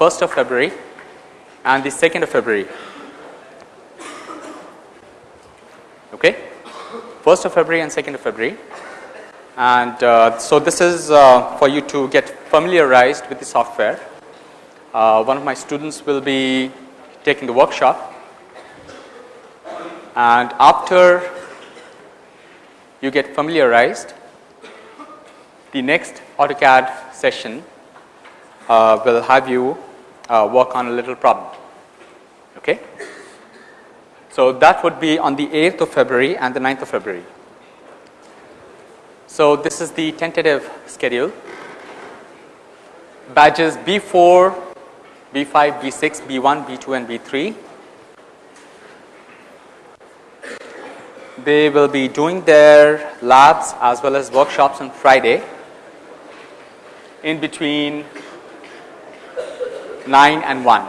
the 1st of February and the 2nd of February. Okay? 1st of February and 2nd of February. And uh, so this is uh, for you to get familiarized with the software. Uh, one of my students will be taking the workshop. And after you get familiarized, the next AutoCAD session uh, will have you uh, work on a little problem. Okay? So that would be on the 8th of February and the 9th of February. So this is the tentative schedule. Badges B4, B5, B6, B1, B2 and B3. They will be doing their labs as well as workshops on Friday in between 9 and 1.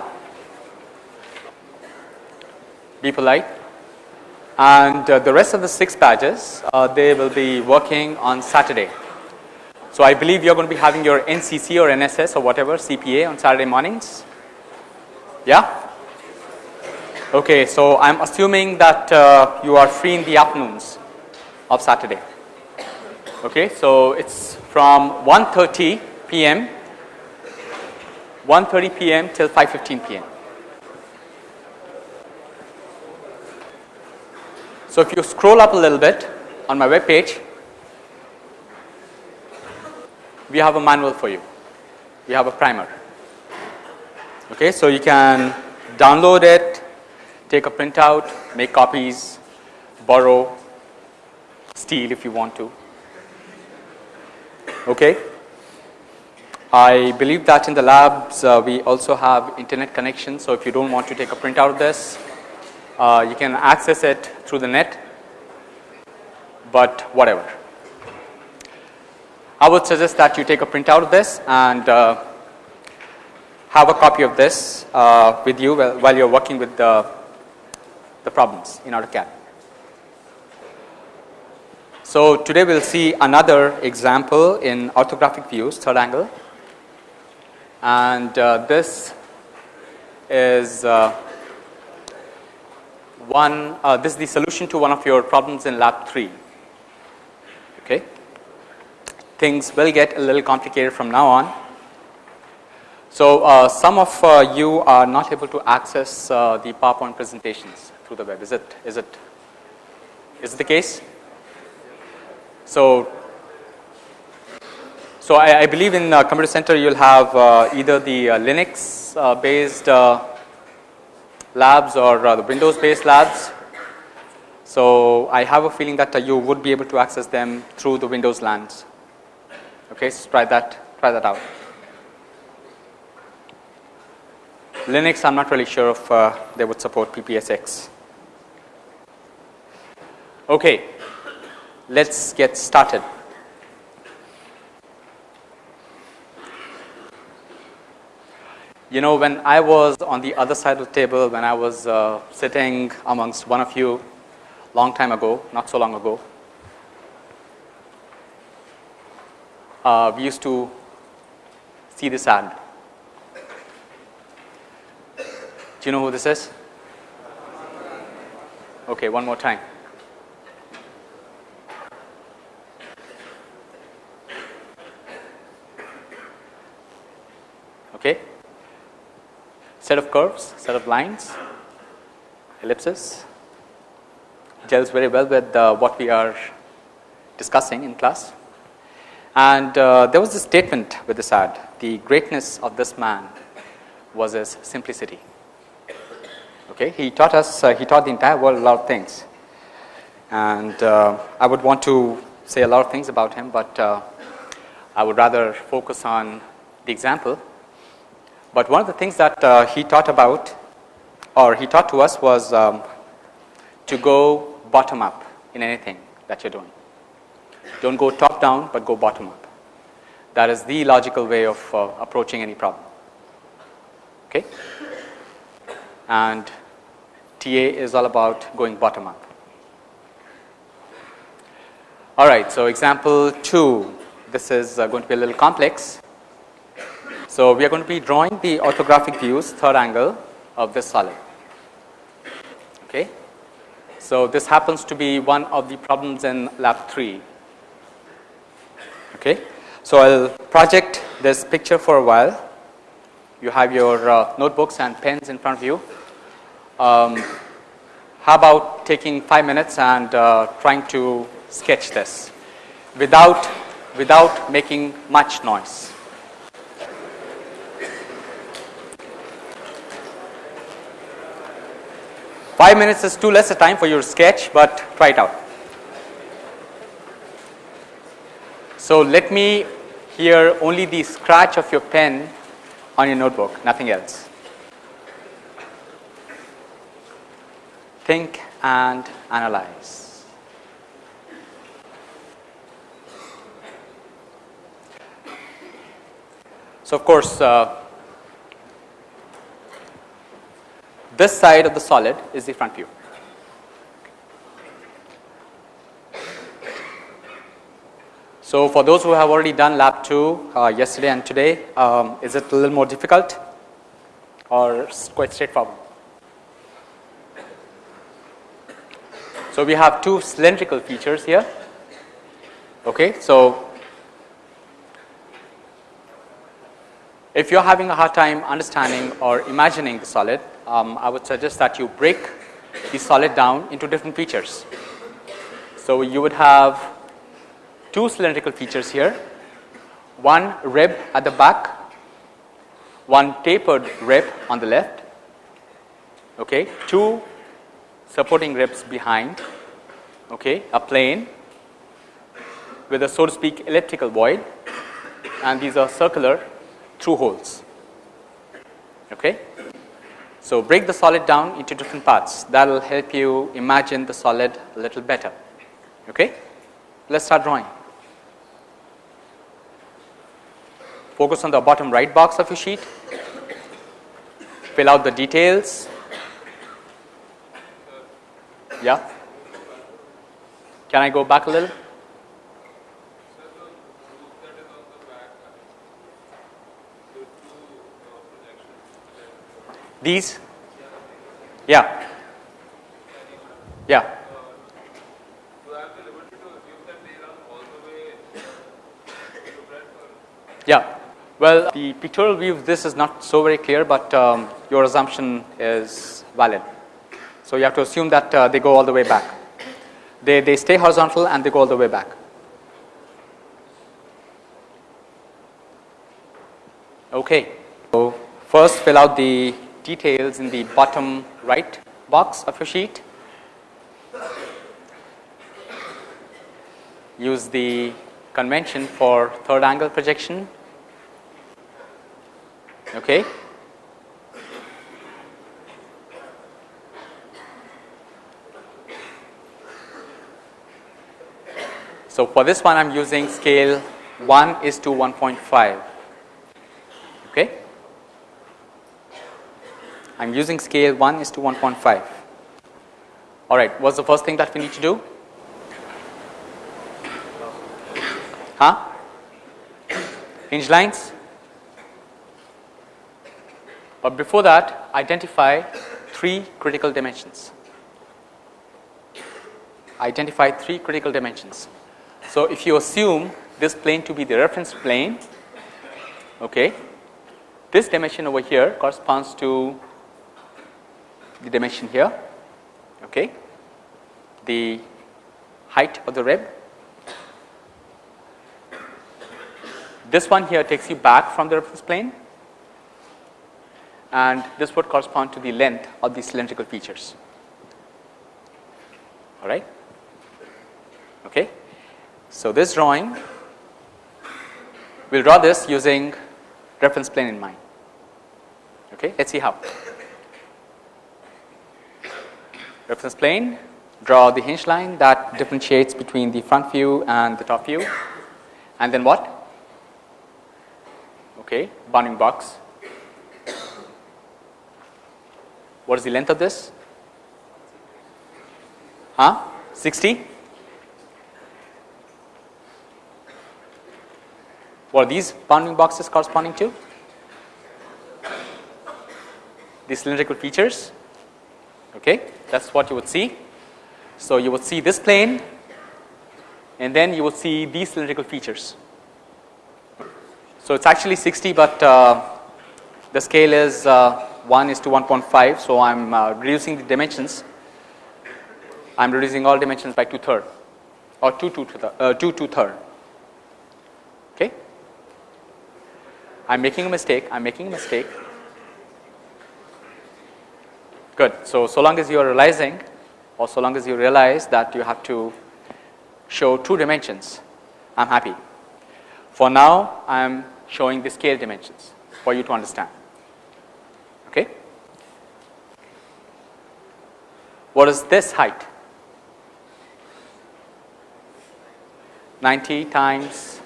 Be polite. And uh, the rest of the 6 badges, uh, they will be working on Saturday. So I believe you're going to be having your NCC or NSS or whatever CPA on Saturday mornings. Yeah? Okay, so I'm assuming that uh, you are free in the afternoons of Saturday. Okay, so it's from 1:30 p.m. 1:30 p.m. till 5:15 p.m. So if you scroll up a little bit on my web page, we have a manual for you. We have a primer. Okay, so you can download it, take a printout, make copies, borrow, steal if you want to. Okay. I believe that in the labs uh, we also have internet connection. So if you don't want to take a printout of this, uh, you can access it through the net, but whatever. I would suggest that you take a printout of this and uh, have a copy of this uh, with you while, while you're working with the, the problems in AutoCAD. So today we'll see another example in orthographic views, third angle and uh, this is uh, one uh, this is the solution to one of your problems in lab 3 okay? Things will get a little complicated from now on. So uh, some of uh, you are not able to access uh, the powerpoint presentations through the web. Is it is it is it the case? So so I, I believe in uh, computer center you'll have uh, either the uh, Linux uh, based uh, labs or uh, the Windows based labs. So I have a feeling that you would be able to access them through the Windows lands. Okay, so try that try that out. Linux I'm not really sure if they would support PPSX. Okay, let's get started. You know, when I was on the other side of the table, when I was uh, sitting amongst one of you long time ago, not so long ago, uh, we used to see this ad. Do you know who this is? Okay, one more time. Okay set of curves, set of lines, ellipses gels very well with uh, what we are discussing in class. And uh, there was a statement with this ad, the greatness of this man was his simplicity. Okay, he taught us, uh, he taught the entire world a lot of things. And uh, I would want to say a lot of things about him, but uh, I would rather focus on the example but one of the things that uh, he taught about or he taught to us was um, to go bottom up in anything that you're doing. Don't go top down, but go bottom up. That is the logical way of uh, approaching any problem. Okay? And TA is all about going bottom up. All right, so example 2. This is uh, going to be a little complex. So, we are going to be drawing the orthographic views third angle of this solid. Okay. So, this happens to be one of the problems in lab 3. Okay. So, I will project this picture for a while. You have your uh, notebooks and pens in front of you. Um, how about taking 5 minutes and uh, trying to sketch this without, without making much noise. Five minutes is too less a time for your sketch, but try it out. So let me hear only the scratch of your pen on your notebook, nothing else. Think and analyze. So, of course, uh, this side of the solid is the front view. So, for those who have already done lab 2 uh, yesterday and today, um, is it a little more difficult or quite straightforward? So, we have two cylindrical features here. Okay. So, if you are having a hard time understanding or imagining the solid, um, I would suggest that you break the solid down into different features. So, you would have two cylindrical features here, one rib at the back, one tapered rib on the left, okay, two supporting ribs behind, okay, a plane with a so to speak elliptical void and these are circular through holes. Okay. So, break the solid down into different parts that will help you imagine the solid a little better. Okay. Let us start drawing. Focus on the bottom right box of your sheet, fill out the details yeah. Can I go back a little? These? Yeah. Yeah. Yeah. Well, the pictorial view of this is not so very clear, but um, your assumption is valid. So, you have to assume that uh, they go all the way back. They, they stay horizontal and they go all the way back. Okay. So, first fill out the details in the bottom right box of your sheet. Use the convention for third angle projection. Okay. So, for this one I am using scale 1 is to 1.5 okay. I am using scale 1 is to 1.5 alright what's the first thing that we need to do? Huh? Hinge lines. But before that identify three critical dimensions. Identify three critical dimensions. So, if you assume this plane to be the reference plane, okay, this dimension over here corresponds to the dimension here, okay, the height of the rib. This one here takes you back from the reference plane and this would correspond to the length of the cylindrical features. All right. Okay. So, this drawing we will draw this using reference plane in mind. Okay, let us see how. Reference plane, draw the hinge line that differentiates between the front view and the top view and then what? Okay, bounding box. What is the length of this? Huh? 60? What are these bounding boxes corresponding to? the cylindrical features. Okay, that's what you would see. So you would see this plane, and then you would see these cylindrical features. So it's actually 60, but uh, the scale is uh, 1 is to 1.5. So I'm uh, reducing the dimensions. I'm reducing all dimensions by two third, or two two third, uh, two two third. Okay. I'm making a mistake. I'm making a mistake. Good. So, so long as you are realizing or so long as you realize that you have to show two dimensions, I am happy. For now, I am showing the scale dimensions for you to understand. Okay? What is this height? 90 times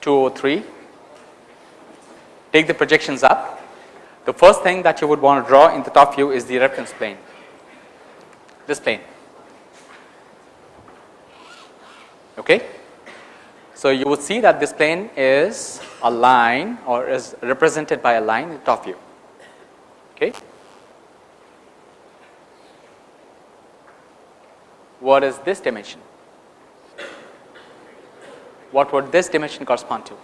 203. Take the projections up the first thing that you would want to draw in the top view is the reference plane, this plane. Okay. So, you would see that this plane is a line or is represented by a line in the top view. Okay. What is this dimension? What would this dimension correspond to?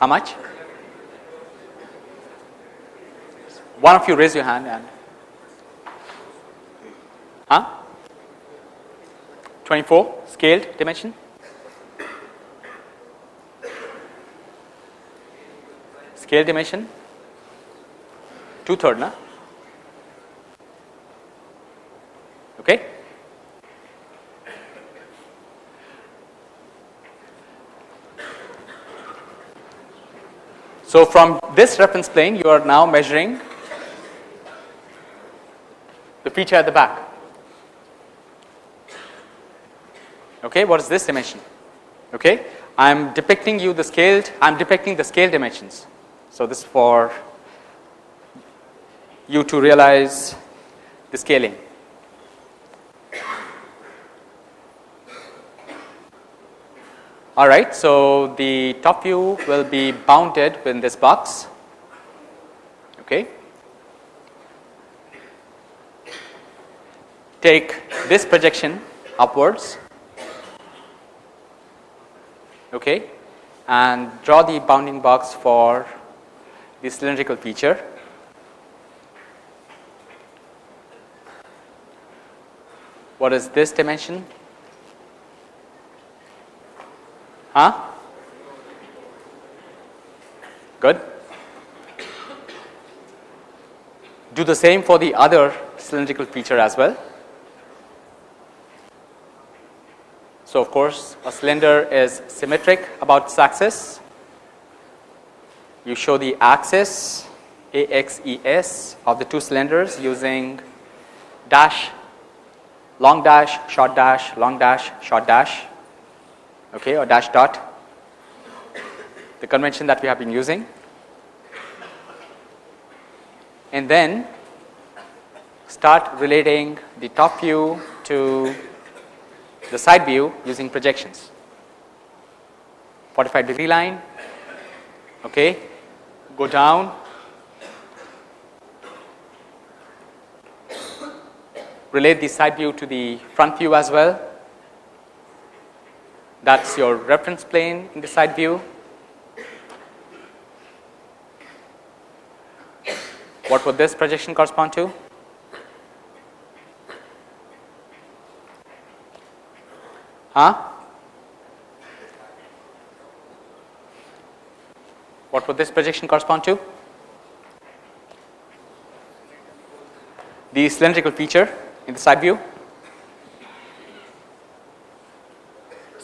How much? One of you raise your hand and huh? 24 scaled dimension. Scale dimension two third na okay So, from this reference plane you are now measuring the feature at the back. Okay, what is this dimension? Okay, I am depicting you the scaled, I am depicting the scale dimensions. So, this for you to realize the scaling. All right, so the top view will be bounded within this box. Okay. Take this projection upwards. Okay, and draw the bounding box for the cylindrical feature. What is this dimension? Huh? Good. Do the same for the other cylindrical feature as well. So, of course, a cylinder is symmetric about its axis. You show the axis AXES of the two cylinders using dash, long dash, short dash, long dash, short dash okay, or dash dot, the convention that we have been using. And then start relating the top view to the side view using projections. 45 degree line, okay, go down, relate the side view to the front view as well that is your reference plane in the side view. What would this projection correspond to? Huh? What would this projection correspond to? The cylindrical feature in the side view.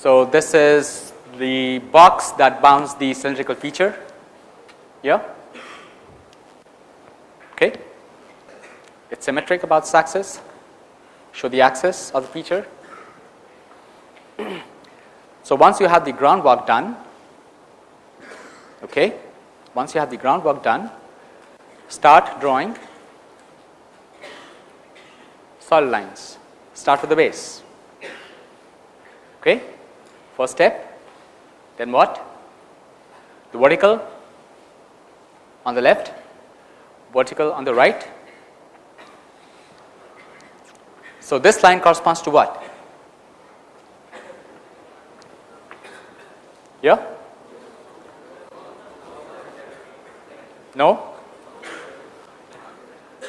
So, this is the box that bounds the cylindrical feature. Yeah? Okay. It's symmetric about its axis. Show the axis of the feature. So once you have the groundwork done okay once you have the groundwork done start drawing solid lines. Start with the base. Okay First step, then what? the vertical on the left, vertical on the right. So, this line corresponds to what? Yeah? No?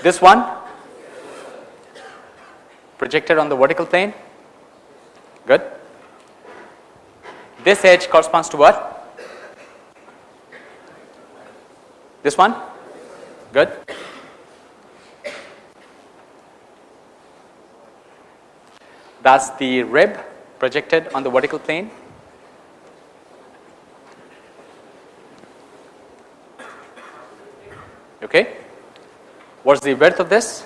This one projected on the vertical plane, good. This edge corresponds to what? This one, good. That's the rib projected on the vertical plane. Okay. What's the width of this?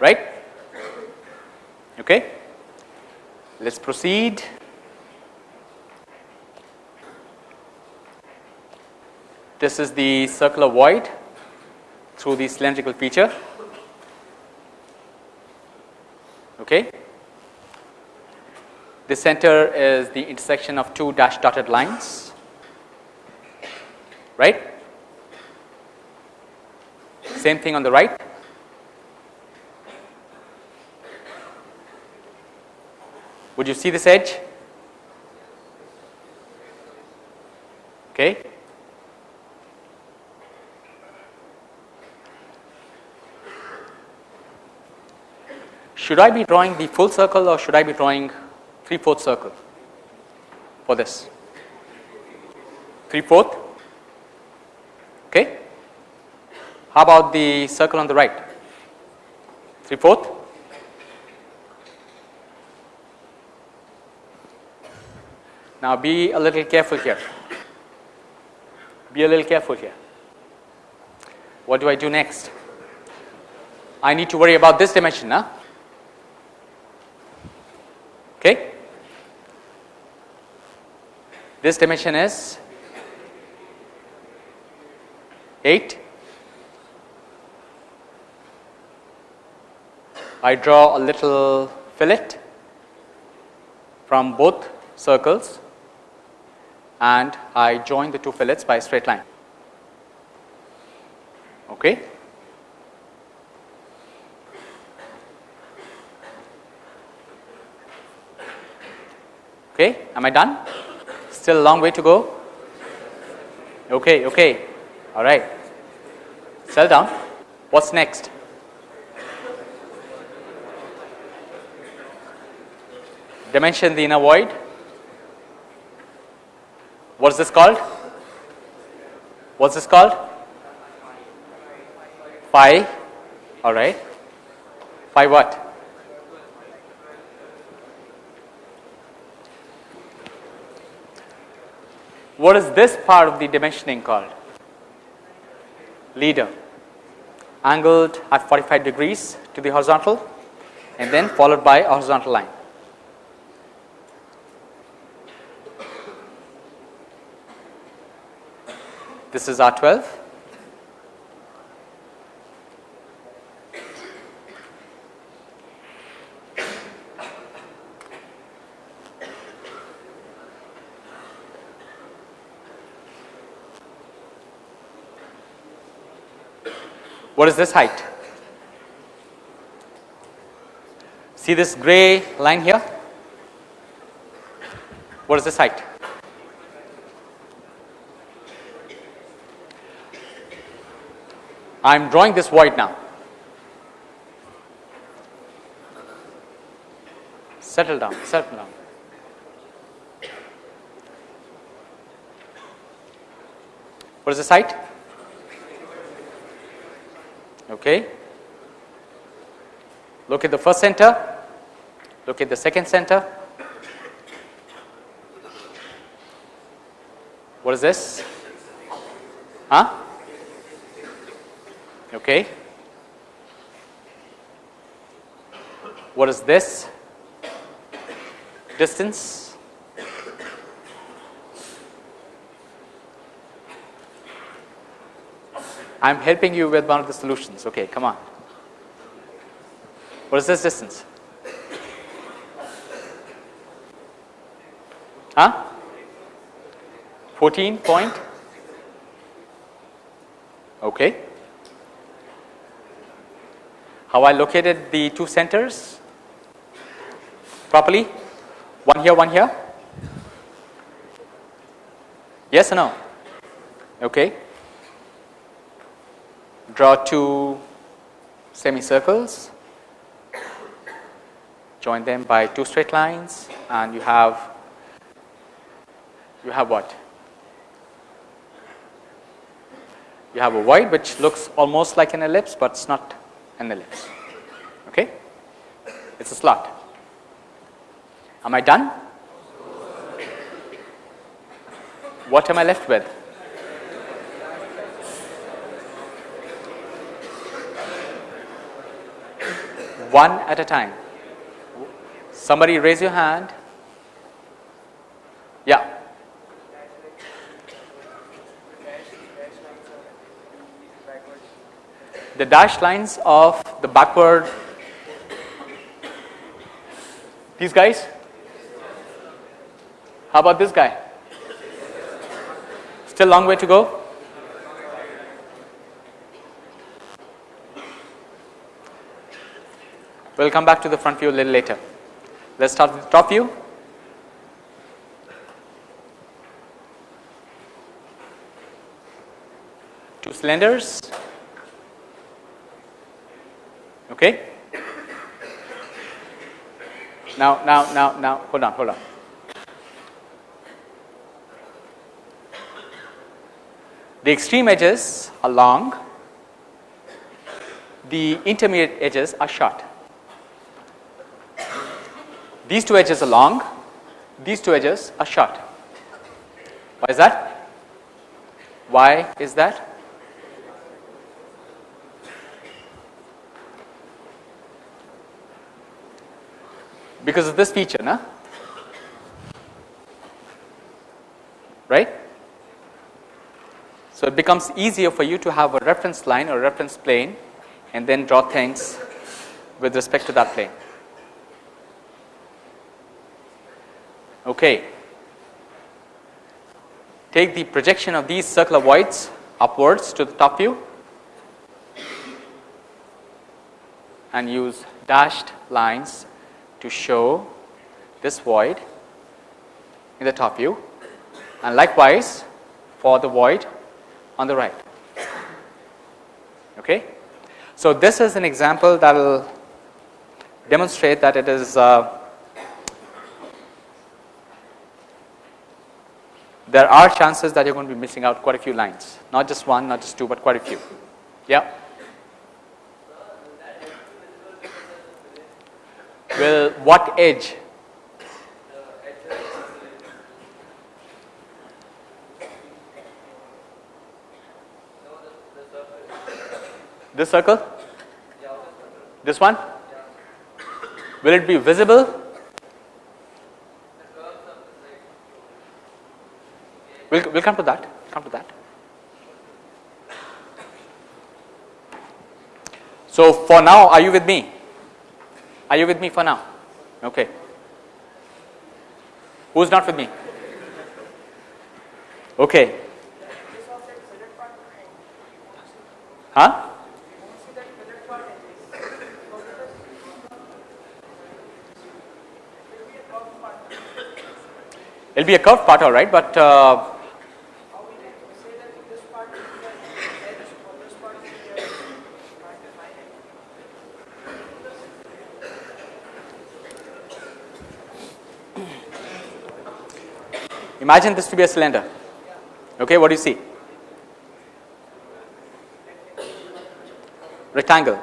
Right? Okay. Let's proceed. This is the circular void through the cylindrical feature. Okay. The center is the intersection of two dash dotted lines, right? Same thing on the right. Would you see this edge? Okay. Should I be drawing the full circle or should I be drawing 3 fourth circle for this? 3 fourth? Okay. How about the circle on the right? 3 fourth? Now be a little careful here. Be a little careful here. What do I do next? I need to worry about this dimension, huh? Okay. This dimension is 8. I draw a little fillet from both circles and I join the two fillets by a straight line. Okay. Okay, am I done? Still a long way to go? Okay, okay, all right. Settle down. What's next? Dimension the inner void. What's this called? What's this called? Phi. All right. Phi what? What is this part of the dimensioning called? Leader. Angled at 45 degrees to the horizontal and then followed by a horizontal line. This is R12. What is this height? See this gray line here? What is this height? I am drawing this void now. Settle down, settle down. What is this height? Okay. Look at the first center, look at the second center. What is this? Huh? Okay. What is this distance? I am helping you with one of the solutions. Okay, come on. What is this distance? Huh? 14 point? Okay. How I located the two centers properly? One here, one here? Yes or no? Okay. Draw two semicircles, join them by two straight lines and you have you have what? You have a void which looks almost like an ellipse, but it's not an ellipse. Okay? It's a slot. Am I done? What am I left with? One at a time. Somebody raise your hand. Yeah. The dashed lines of the backward, these guys? How about this guy? Still long way to go? We'll come back to the front view a little later. Let's start with the top view. Two cylinders. Okay. Now, now, now, now, hold on, hold on. The extreme edges are long, the intermediate edges are short. These two edges are long, these two edges are short. Why is that? Why is that? Because of this feature, na? right? So, it becomes easier for you to have a reference line or reference plane and then draw things with respect to that plane. Okay. Take the projection of these circular voids upwards to the top view and use dashed lines to show this void in the top view and likewise for the void on the right. Okay. So, this is an example that will demonstrate that it is uh, there are chances that you are going to be missing out quite a few lines, not just one, not just two, but quite a few. Yeah. Will what edge? This circle? This one? Will it be visible? We'll, we'll come to that, come to that. So, for now are you with me? Are you with me for now? Okay. Who is not with me? Okay. Huh? It'll be a curved part, all right, but uh, Imagine this to be a cylinder. Okay, what do you see? Rectangle.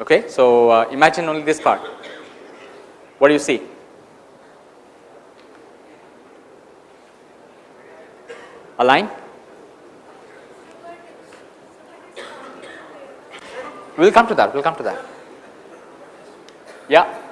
Okay, so uh, imagine only this part. What do you see? A line? We'll come to that. We'll come to that. Yeah.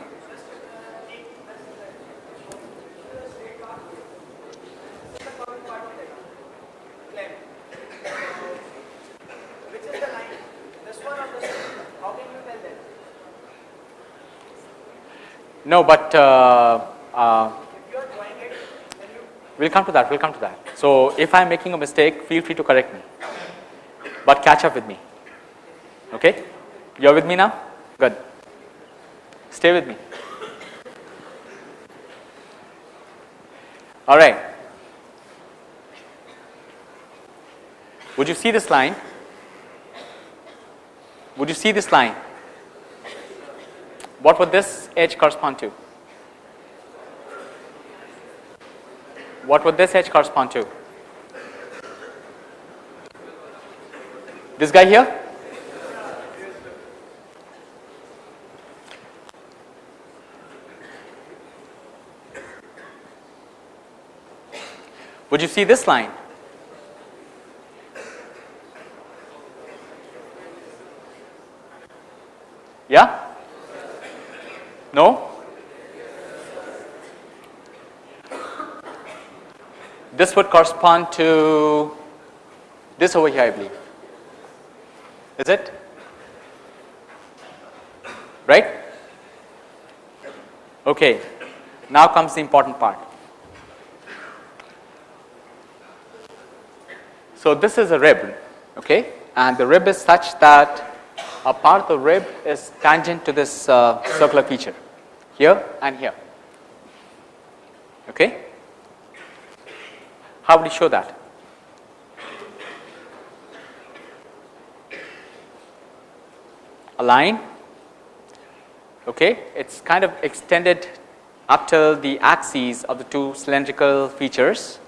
No, but uh, uh, We'll come to that, we'll come to that. So if I'm making a mistake, feel free to correct me, but catch up with me. Okay? You're with me now? Good. Stay with me. All right. Would you see this line? Would you see this line? What would this edge correspond to? What would this edge correspond to? This guy here? Would you see this line? Yeah? No? This would correspond to this over here, I believe. Is it? Right? Okay. Now comes the important part. So this is a rib, okay, and the rib is such that a part of the rib is tangent to this uh, circular feature here and here. Okay. How would you show that? A line, okay, it's kind of extended up till the axes of the two cylindrical features,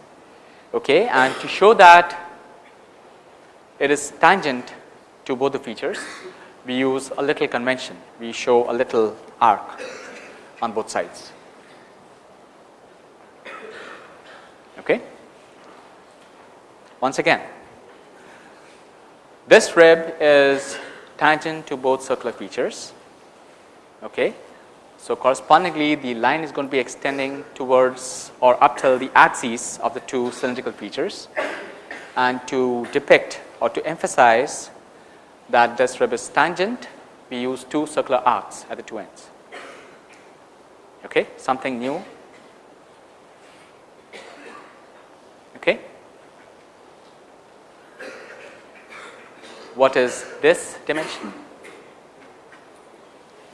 okay, and to show that it is tangent to both the features, we use a little convention. We show a little arc on both sides. Okay? Once again, this rib is tangent to both circular features. Okay? So, correspondingly the line is going to be extending towards or up till the axes of the two cylindrical features and to depict or to emphasize that this rib is tangent, we use two circular arcs at the two ends. Okay, something new. Okay. What is this dimension?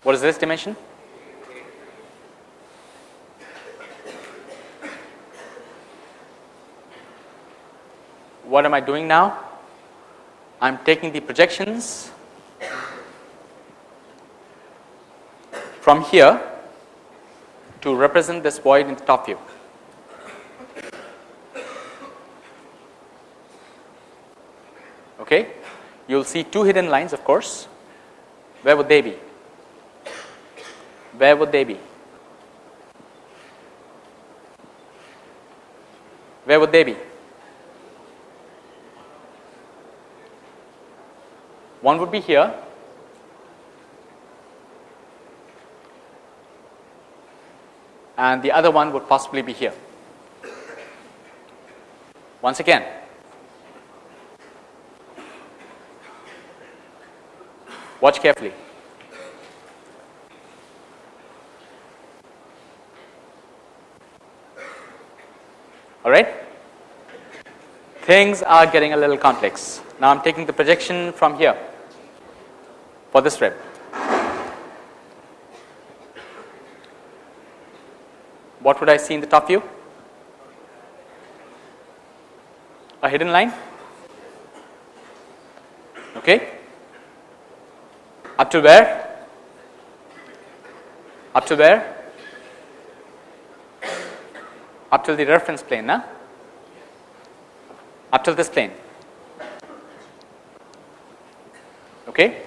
What is this dimension? What am I doing now? I am taking the projections from here to represent this void in the top view. Okay. You will see two hidden lines of course. Where would they be? Where would they be? Where would they be? One would be here and the other one would possibly be here. Once again, watch carefully. All right? Things are getting a little complex. Now, I am taking the projection from here for this rib. What would I see in the top view? A hidden line? Okay. Up to where? Up to where? Up to the reference plane, na? Up to this plane. Okay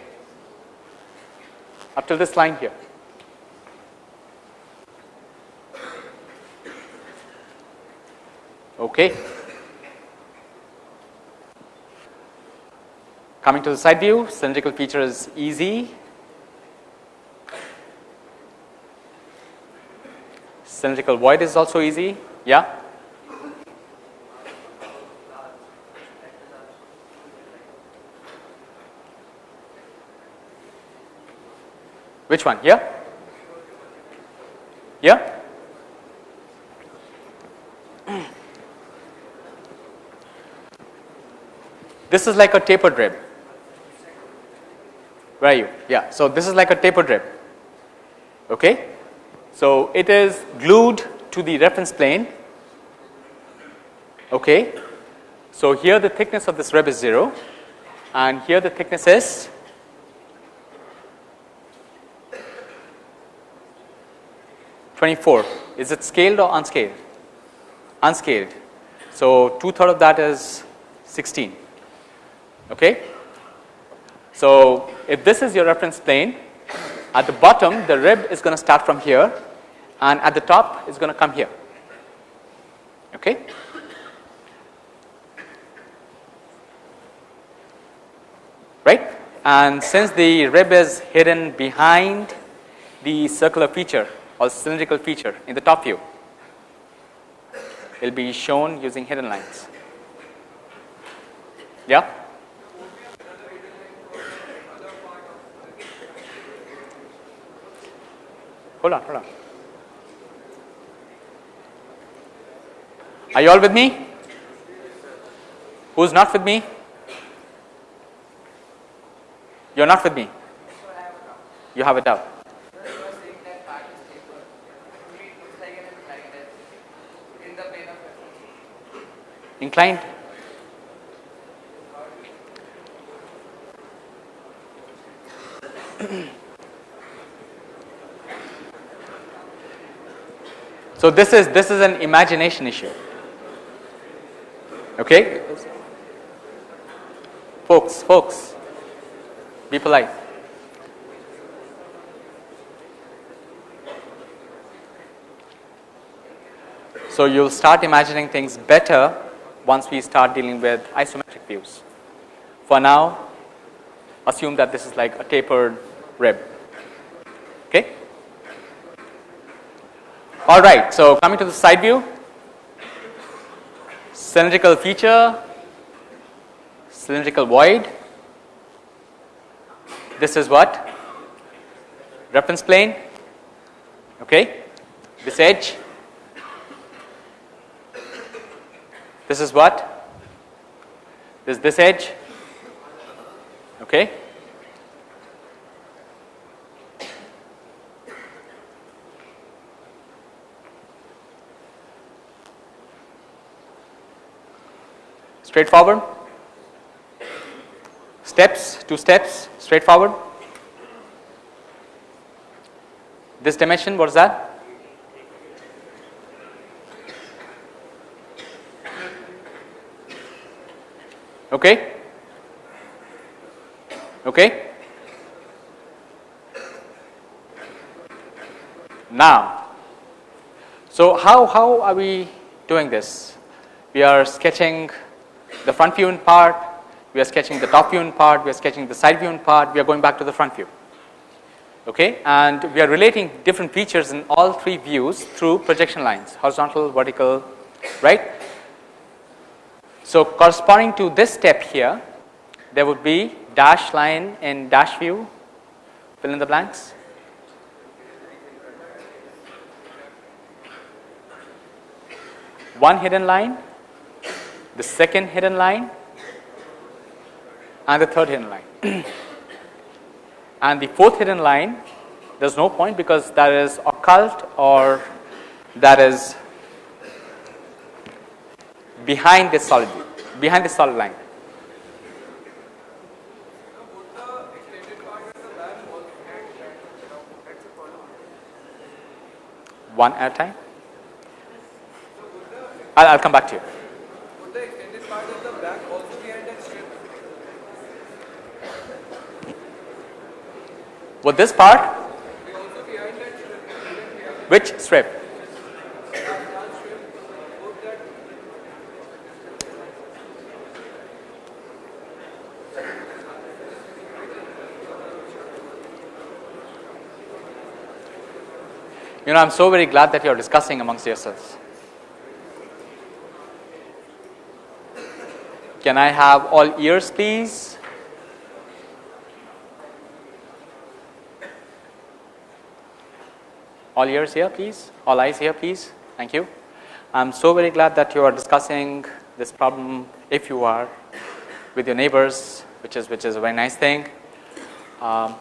up to this line here. Okay. Coming to the side view, cylindrical feature is easy. Cylindrical void is also easy. Yeah. Which one? Here? Here? This is like a tapered rib. Where are you? Yeah. So, this is like a tapered rib. Okay. So, it is glued to the reference plane. Okay. So, here the thickness of this rib is 0 and here the thickness is Twenty-four. Is it scaled or unscaled? Unscaled. So two third of that is sixteen. Okay. So if this is your reference plane, at the bottom the rib is going to start from here, and at the top is going to come here. Okay. right and since the rib is hidden behind the circular feature or cylindrical feature in the top view it will be shown using hidden lines yeah hold on hold on are you all with me who's not with me you're not with me. You have a doubt. Inclined. so this is this is an imagination issue. Okay, folks, folks. Be polite. So you'll start imagining things better once we start dealing with isometric views. For now, assume that this is like a tapered rib. Okay? All right. So coming to the side view, cylindrical feature, cylindrical void, this is what? Reference plane, okay. This edge, this is what? This this edge, okay. Straightforward steps, two steps, straightforward. This dimension, what is that? Okay? Okay? Now, so how, how are we doing this? We are sketching the front view in part, we are sketching the top view in part, we are sketching the side view in part, we are going back to the front view. Okay, and we are relating different features in all three views through projection lines, horizontal, vertical, right. So corresponding to this step here, there would be dash line in dash view, fill in the blanks. One hidden line, the second hidden line, and the third hidden line. and the fourth hidden line there is no point because that is occult or that is behind this solid behind this solid line. One at a time. I'll, I'll come back to you. With this part? Which strip? You know, I'm so very glad that you're discussing amongst yourselves. Can I have all ears, please? All ears here please, all eyes here please, thank you. I am so very glad that you are discussing this problem if you are with your neighbors, which is, which is a very nice thing. Um,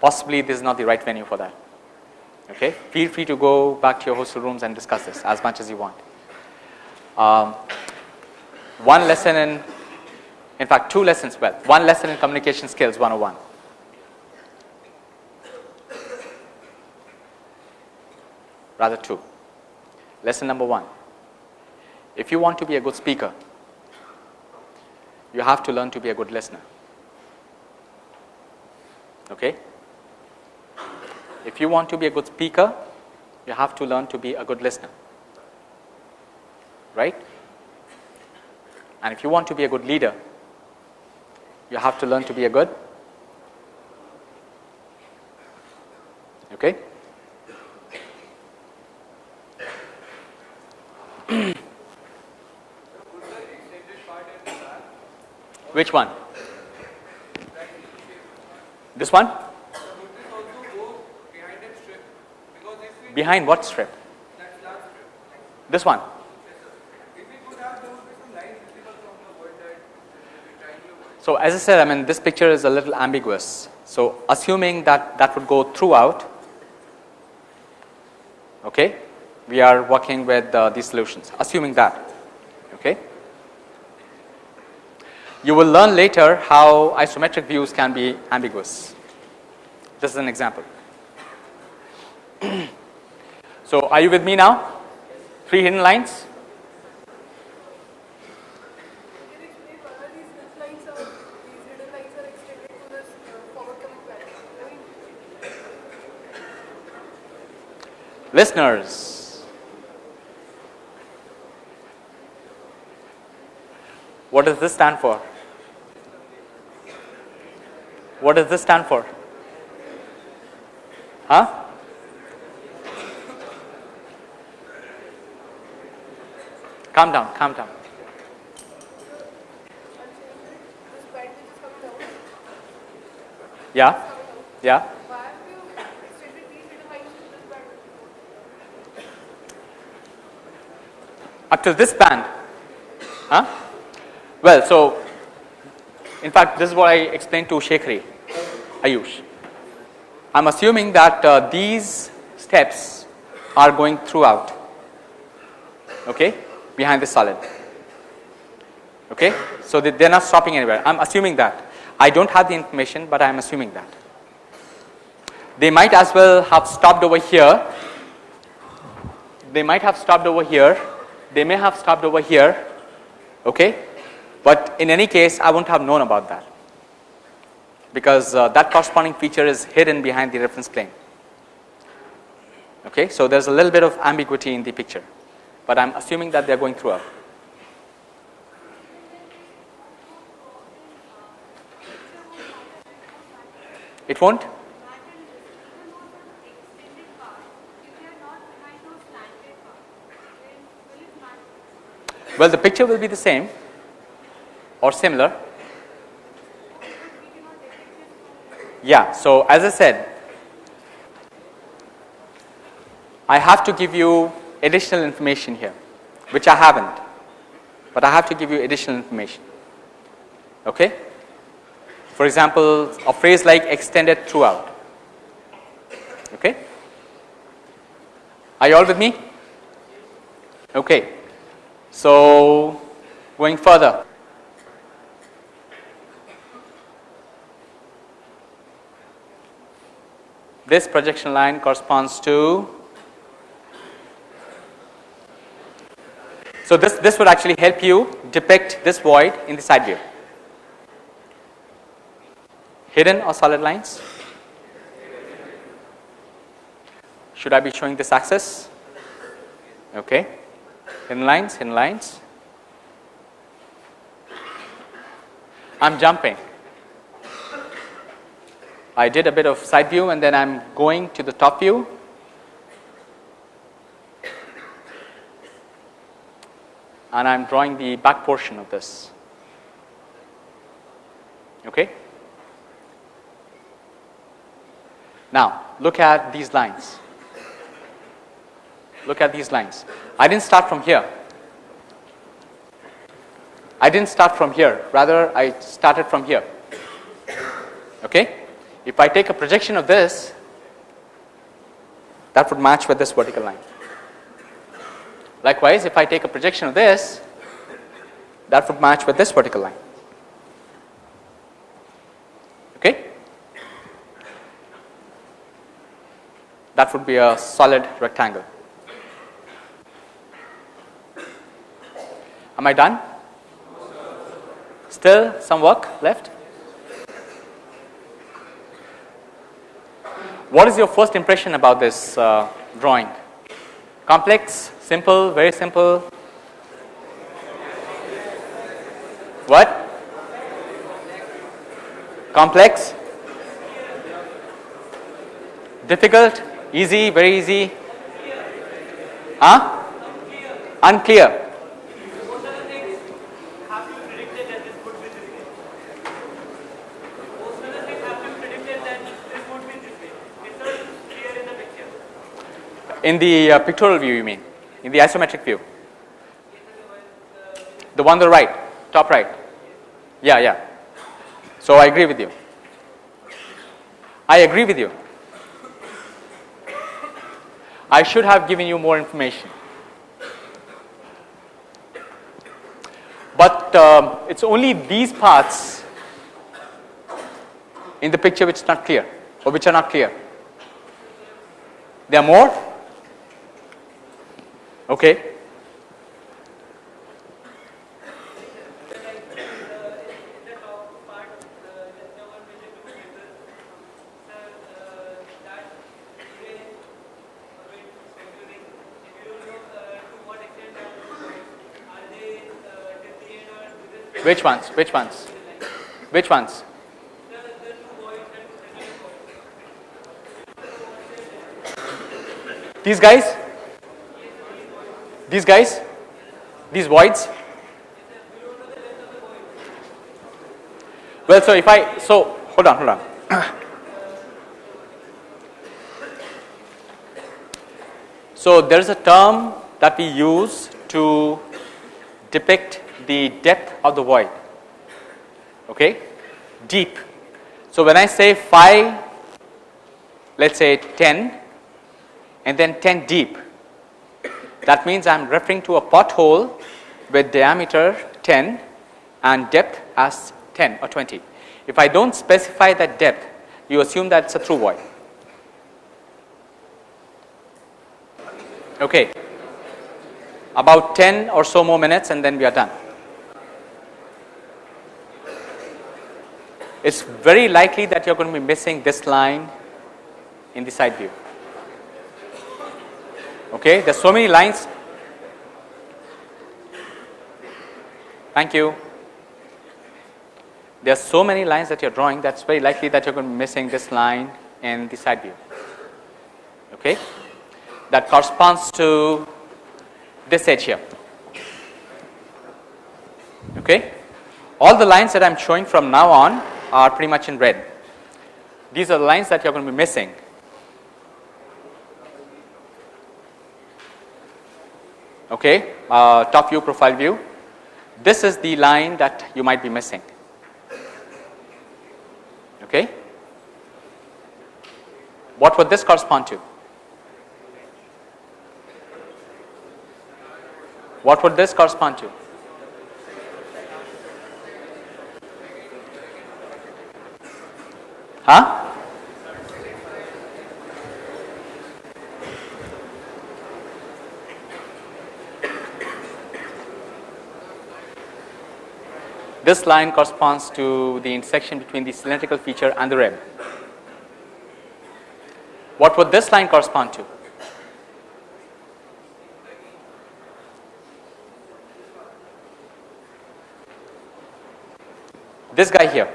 possibly this is not the right venue for that. Okay? Feel free to go back to your hostel rooms and discuss this as much as you want. Um, one lesson in, in fact, two lessons, well, one lesson in communication skills 101. Rather, two. Lesson number one if you want to be a good speaker, you have to learn to be a good listener. Okay? If you want to be a good speaker, you have to learn to be a good listener. Right? And if you want to be a good leader, you have to learn to be a good okay Which one? This one? Behind what strip? This one? So as I said, I mean this picture is a little ambiguous. So assuming that that would go throughout, okay, we are working with uh, these solutions. Assuming that, okay. You will learn later how isometric views can be ambiguous. This is an example. so are you with me now? Three hidden lines. Listeners, what does this stand for? What does this stand for? Huh? Calm down, calm down. Yeah, yeah. Up to this band. Huh? Well, so in fact, this is what I explained to Shekhri, Ayush. I'm assuming that uh, these steps are going throughout, okay, behind the solid. Okay, so they, they're not stopping anywhere. I'm assuming that. I don't have the information, but I'm assuming that. They might as well have stopped over here. They might have stopped over here. They may have stopped over here. Okay, but in any case, I wouldn't have known about that because uh, that corresponding feature is hidden behind the reference plane. Okay, so there's a little bit of ambiguity in the picture, but I'm assuming that they're going through a. It won't? Well, the picture will be the same or similar. Yeah, so as I said, I have to give you additional information here, which I haven't, but I have to give you additional information. Okay? For example, a phrase like extended throughout. Okay? Are you all with me? Okay. So, going further. This projection line corresponds to So this, this would actually help you depict this void in the side view. Hidden or solid lines? Should I be showing this axis? Okay. Hidden lines, hidden lines. I'm jumping. I did a bit of side view and then I am going to the top view. And I am drawing the back portion of this. Okay. Now, look at these lines. Look at these lines. I didn't start from here. I didn't start from here, rather I started from here. Okay? If I take a projection of this, that would match with this vertical line. Likewise, if I take a projection of this, that would match with this vertical line. Okay? That would be a solid rectangle. Am I done? Still some work left? What is your first impression about this uh, drawing? Complex, simple, very simple? What? Complex? Difficult? Easy, very easy? Huh? Unclear. In the uh, pictorial view, you mean? In the isometric view? The one on the right, top right. Yeah, yeah. So I agree with you. I agree with you. I should have given you more information. But um, it's only these parts in the picture which is not clear or which are not clear. There are more? Okay. Which ones? Which ones? Which ones? These guys? These guys? These voids? Well, so if I, so hold on, hold on. so there is a term that we use to depict the depth of the void, okay, deep. So when I say phi, let's say 10 and then 10 deep, that means I am referring to a pothole with diameter 10 and depth as 10 or 20. If I don't specify that depth, you assume that it's a through void. Okay. About 10 or so more minutes and then we are done. It's very likely that you're going to be missing this line in the side view. Okay, there's so many lines. Thank you. There are so many lines that you're drawing that's very likely that you're going to be missing this line in the side view. Okay, that corresponds to this edge here. Okay, all the lines that I'm showing from now on are pretty much in red. These are the lines that you're going to be missing okay, uh, top view, profile view. This is the line that you might be missing. Okay. What would this correspond to? What would this correspond to? Huh? This line corresponds to the intersection between the cylindrical feature and the rim. What would this line correspond to? This guy here.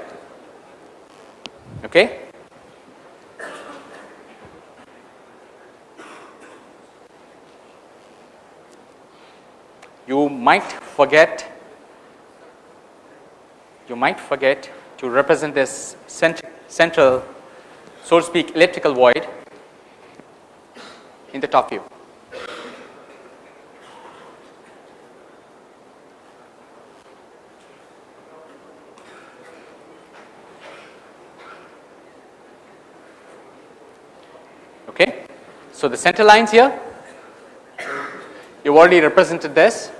Okay? You might forget you might forget to represent this cent central, so to speak, elliptical void in the top view. Okay. So, the center lines here, you have already represented this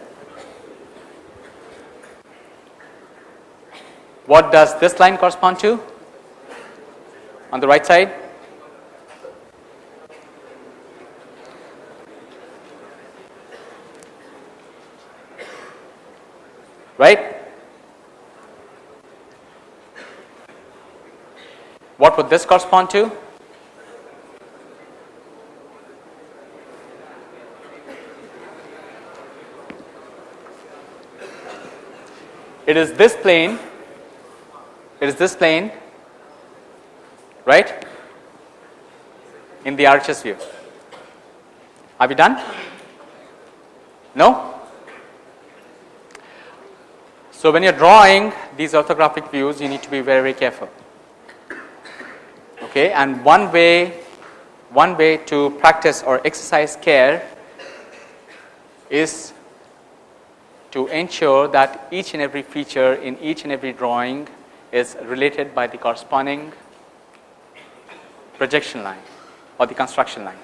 What does this line correspond to on the right side? Right? What would this correspond to? It is this plane, it is this plane, right, in the RHS view. Are we done? No? So, when you are drawing these orthographic views, you need to be very, very careful okay and one way one way to practice or exercise care is to ensure that each and every feature in each and every drawing is related by the corresponding projection line or the construction line.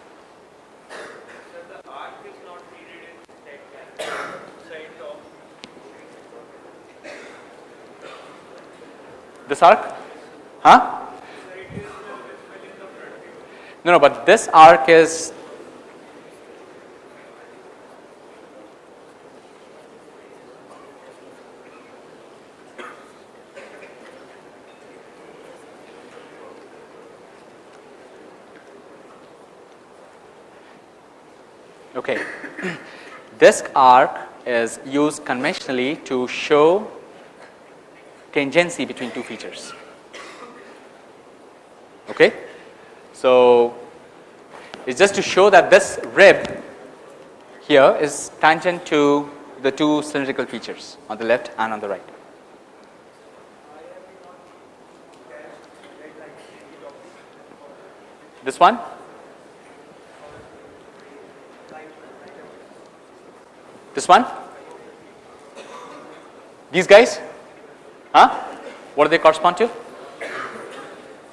This arc? Huh? No, no, but this arc is Okay. Disk arc is used conventionally to show tangency between two features. Okay. So, it is just to show that this rib here is tangent to the two cylindrical features on the left and on the right. This one? This one? These guys? Huh? What do they correspond to?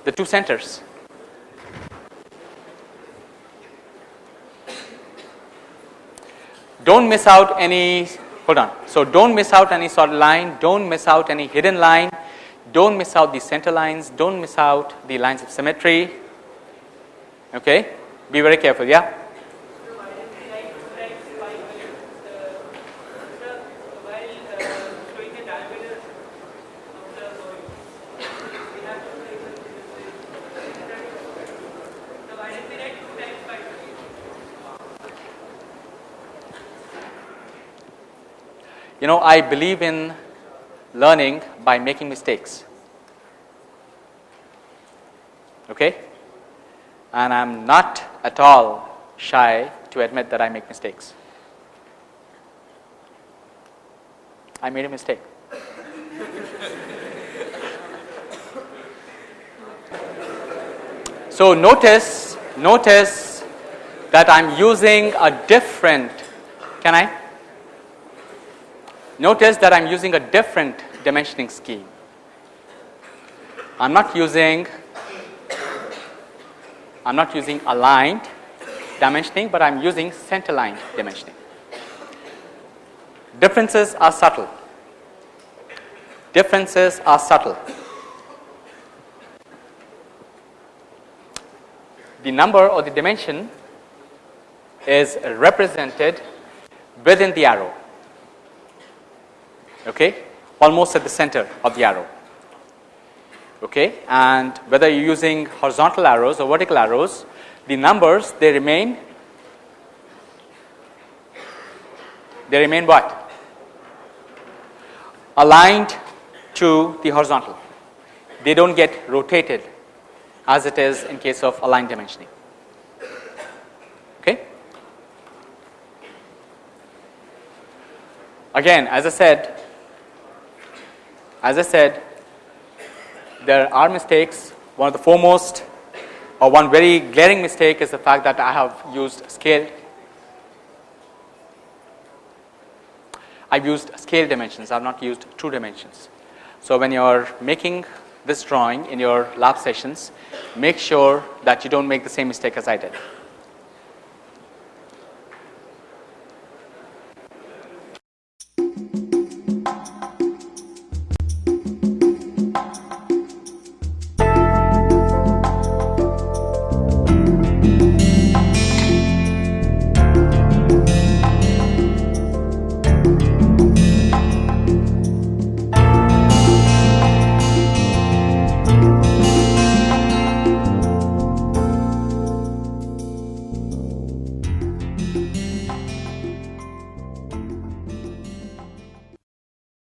The two centers. don't miss out any hold on. So, don't miss out any solid line, don't miss out any hidden line, don't miss out the center lines, don't miss out the lines of symmetry. Okay? Be very careful, yeah? You know, I believe in learning by making mistakes. Okay? And I'm not at all shy to admit that I make mistakes. I made a mistake. so notice, notice that I'm using a different, can I? Notice that I am using a different dimensioning scheme. I am not using I am not using aligned dimensioning, but I am using center line dimensioning. Differences are subtle. Differences are subtle. The number or the dimension is represented within the arrow okay, almost at the center of the arrow. Okay, and whether you are using horizontal arrows or vertical arrows, the numbers they remain they remain what? Aligned to the horizontal. They don't get rotated as it is in case of aligned dimensioning. Okay. Again, as I said, as I said, there are mistakes. One of the foremost or one very glaring mistake is the fact that I have used scale. I've used scale dimensions, I have not used true dimensions. So, when you are making this drawing in your lab sessions, make sure that you don't make the same mistake as I did.